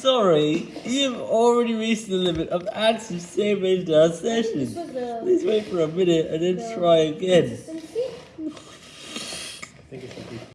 sorry. You've already reached the limit of answers saved into our session. Please wait for a minute and then try again.